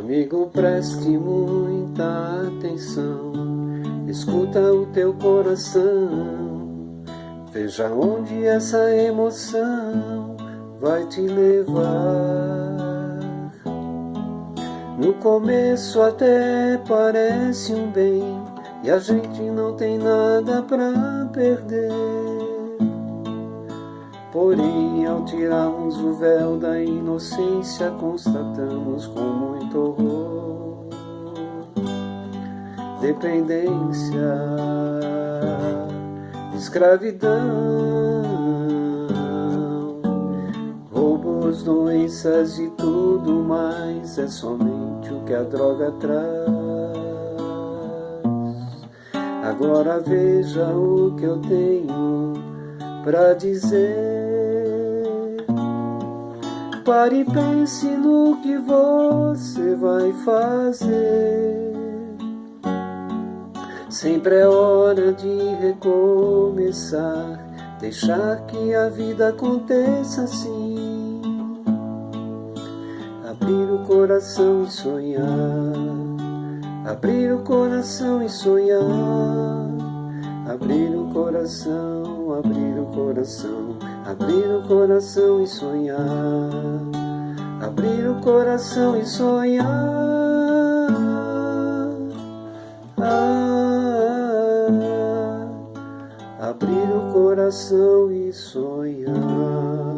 Amigo, preste muita atenção, escuta o teu coração, veja onde essa emoção vai te levar. No começo até parece um bem, e a gente não tem nada pra perder. Porém, ao tirarmos o véu da inocência, constatamos com dependência, escravidão, roubos, doenças e tudo mais é somente o que a droga traz. Agora veja o que eu tenho pra dizer. Pare e pense no que você vai fazer. Sempre é hora de recomeçar, deixar que a vida aconteça assim. Abrir o coração e sonhar, abrir o coração e sonhar, abrir o coração, abrir o coração Abrir o coração e sonhar. Abrir o coração e sonhar Abrir o coração e sonhar